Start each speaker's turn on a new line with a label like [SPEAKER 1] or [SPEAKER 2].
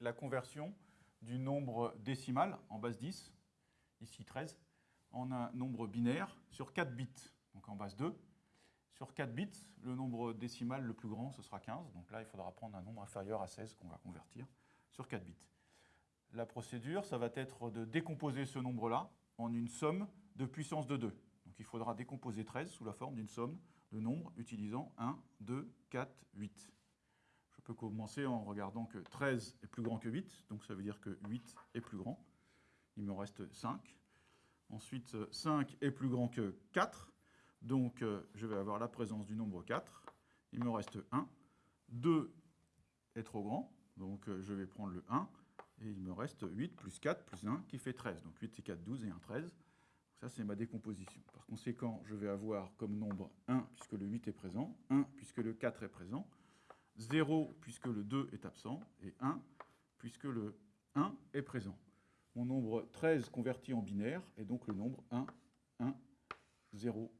[SPEAKER 1] la conversion du nombre décimal en base 10, ici 13, en un nombre binaire sur 4 bits, donc en base 2. Sur 4 bits, le nombre décimal le plus grand, ce sera 15. Donc là, il faudra prendre un nombre inférieur à 16 qu'on va convertir sur 4 bits. La procédure, ça va être de décomposer ce nombre-là en une somme de puissance de 2. Donc il faudra décomposer 13 sous la forme d'une somme de nombres utilisant 1, 2, 4, 8. Je peux commencer en regardant que 13 est plus grand que 8, donc ça veut dire que 8 est plus grand. Il me reste 5. Ensuite, 5 est plus grand que 4, donc euh, je vais avoir la présence du nombre 4. Il me reste 1. 2 est trop grand, donc euh, je vais prendre le 1. Et il me reste 8 plus 4 plus 1 qui fait 13. Donc 8 et 4, 12 et 1, 13. Ça, c'est ma décomposition. Par conséquent, je vais avoir comme nombre 1 puisque le 8 est présent, 1 puisque le 4 est présent, 0 puisque le 2 est absent, et 1 puisque le 1 est présent. Mon nombre 13 converti en binaire est donc le nombre 1, 1, 0,